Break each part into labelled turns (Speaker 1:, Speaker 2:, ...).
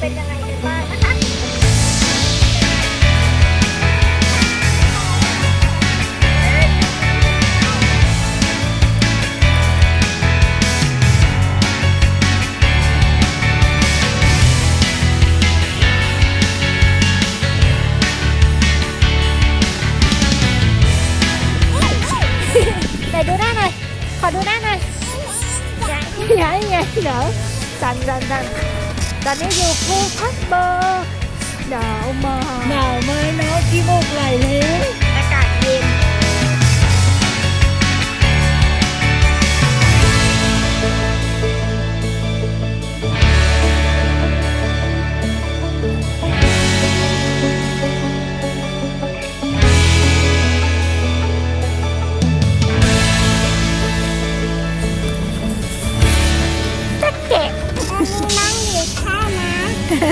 Speaker 1: เป็นยังไงกันบ้างนะคะแต่ดูหน้าหน่อย ขอดูหน้าหน่อยอย่าอย่า
Speaker 2: อย่า
Speaker 1: เดี๋ยวสั่นสั่นสั่น だね横カッパーなおまなお前の気もかいね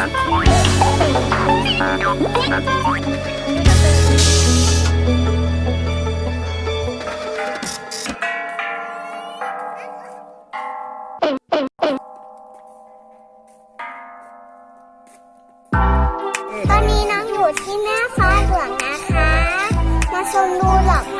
Speaker 1: ตอนนี้น้องอยู่ที่แม่ฟ้าหลวงนะคะ มาชมดูหลอก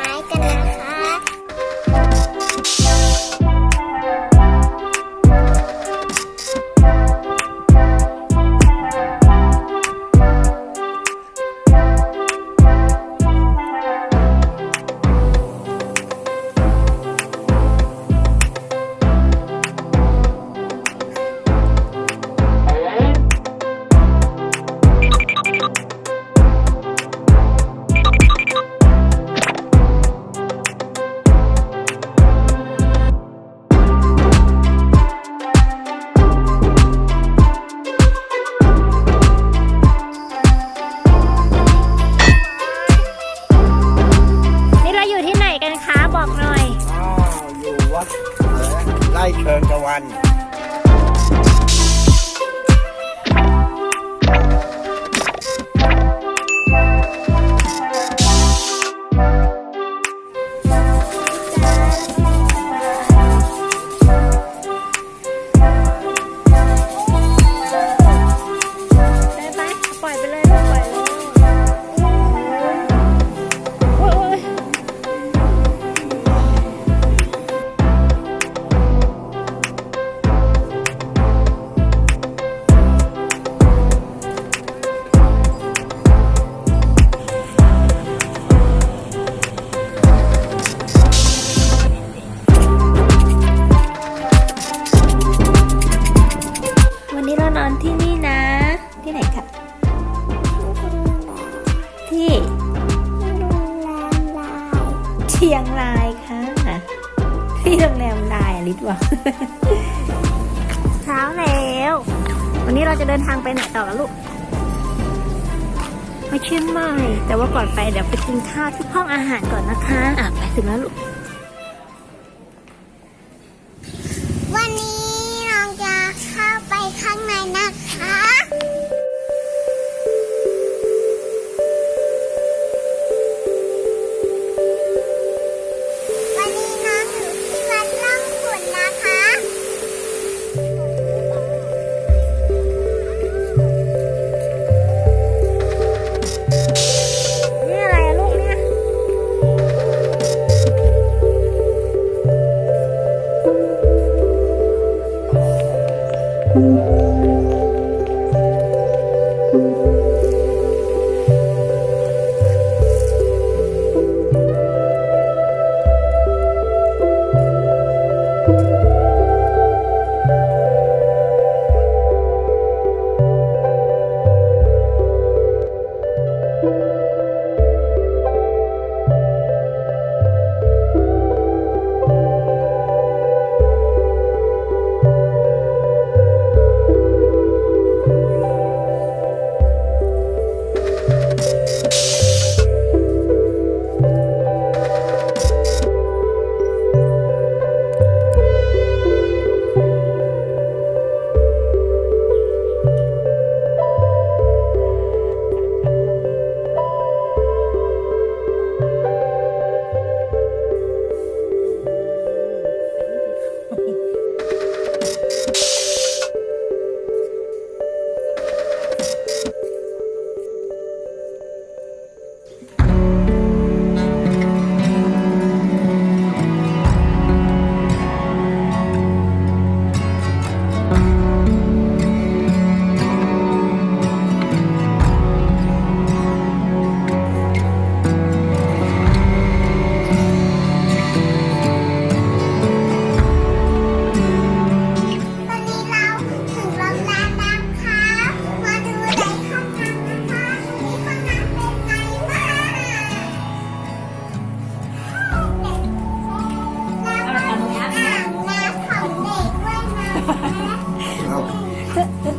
Speaker 1: วันนี้เราจะเดินทางไปไหนต่อกันลูกมาเชียงใหม่แต่ว่าก่อนไปเดี๋ยวไปกินข้าวที่ห้องอาหารก่อนนะคะอะไปถึงแล้วลูก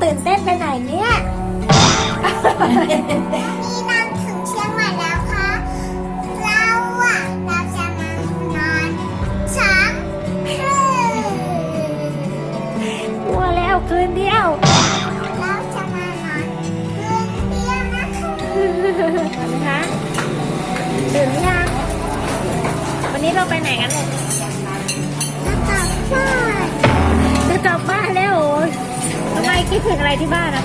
Speaker 1: ตื่นเต้นไปไหนเนี่ย นี่นำถึงเชียงใหม่แล้วค่ะ เราอะเราจะมานอนช้างคืน
Speaker 2: กลัวแล้วคืนเดียว
Speaker 1: เราจะมานอนคืนเดียวนะคะ
Speaker 2: นะคะตื่นหรือยัง วันนี้เราไปไหนกันลูก คิดถึงอะไรที่บ้านอะ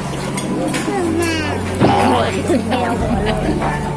Speaker 1: ถึงแม่
Speaker 2: โอ้ยคิดถึงแมวหมดเลย